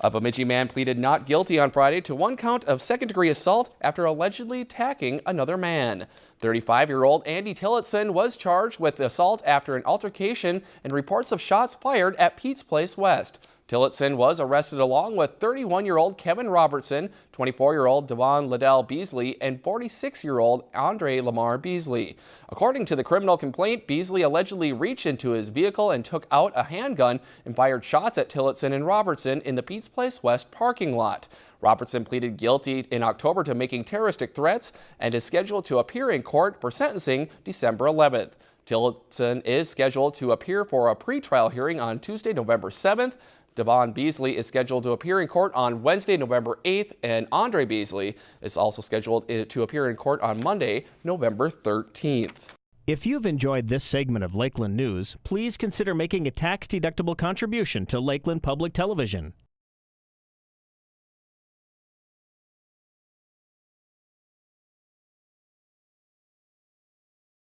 A Bemidji man pleaded not guilty on Friday to one count of second-degree assault after allegedly attacking another man. 35-year-old Andy Tillotson was charged with assault after an altercation and reports of shots fired at Pete's Place West. Tillotson was arrested along with 31-year-old Kevin Robertson, 24-year-old Devon Liddell Beasley, and 46-year-old Andre Lamar Beasley. According to the criminal complaint, Beasley allegedly reached into his vehicle and took out a handgun and fired shots at Tillotson and Robertson in the Pete's Place West parking lot. Robertson pleaded guilty in October to making terroristic threats and is scheduled to appear in court for sentencing December 11th. Tillotson is scheduled to appear for a pretrial hearing on Tuesday, November 7th. Devon Beasley is scheduled to appear in court on Wednesday, November 8th, and Andre Beasley is also scheduled to appear in court on Monday, November 13th. If you've enjoyed this segment of Lakeland News, please consider making a tax-deductible contribution to Lakeland Public Television.